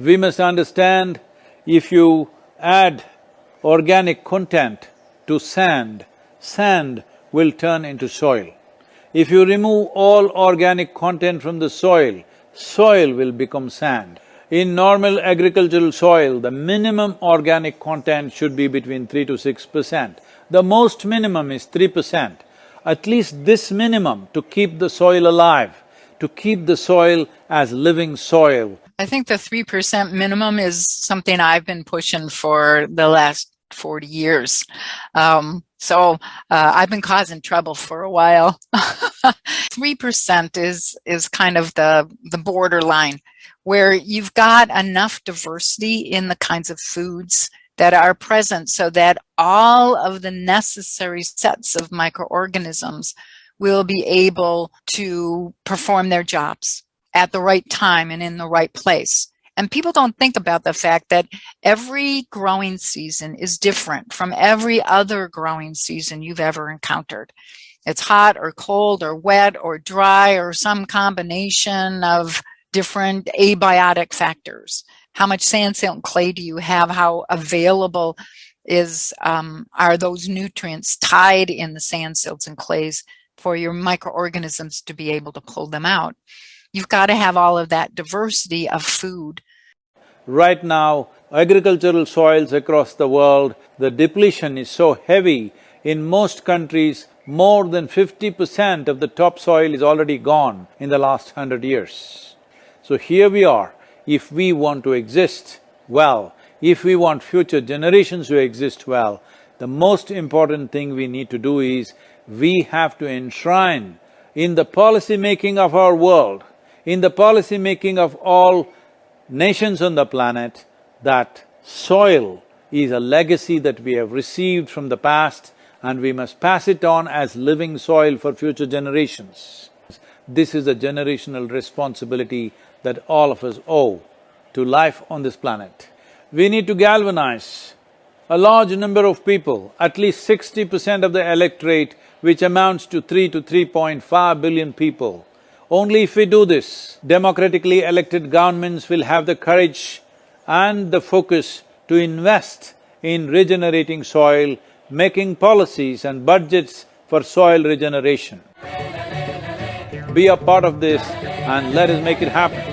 We must understand if you add organic content to sand, sand will turn into soil. If you remove all organic content from the soil, soil will become sand. In normal agricultural soil, the minimum organic content should be between three to six percent. The most minimum is three percent. At least this minimum to keep the soil alive, to keep the soil as living soil. I think the 3% minimum is something I've been pushing for the last 40 years. Um, so uh, I've been causing trouble for a while. 3% is, is kind of the, the borderline where you've got enough diversity in the kinds of foods that are present so that all of the necessary sets of microorganisms will be able to perform their jobs at the right time and in the right place. And people don't think about the fact that every growing season is different from every other growing season you've ever encountered. It's hot or cold or wet or dry or some combination of different abiotic factors. How much sand, silt, and clay do you have? How available is um, are those nutrients tied in the sand, silts, and clays for your microorganisms to be able to pull them out? You've got to have all of that diversity of food. Right now, agricultural soils across the world, the depletion is so heavy. In most countries, more than fifty percent of the topsoil is already gone in the last hundred years. So here we are, if we want to exist well, if we want future generations to exist well, the most important thing we need to do is, we have to enshrine in the policy making of our world in the policy making of all nations on the planet that soil is a legacy that we have received from the past and we must pass it on as living soil for future generations. This is a generational responsibility that all of us owe to life on this planet. We need to galvanize a large number of people, at least sixty percent of the electorate, which amounts to three to three point five billion people, only if we do this, democratically elected governments will have the courage and the focus to invest in regenerating soil, making policies and budgets for soil regeneration. Be a part of this and let us make it happen.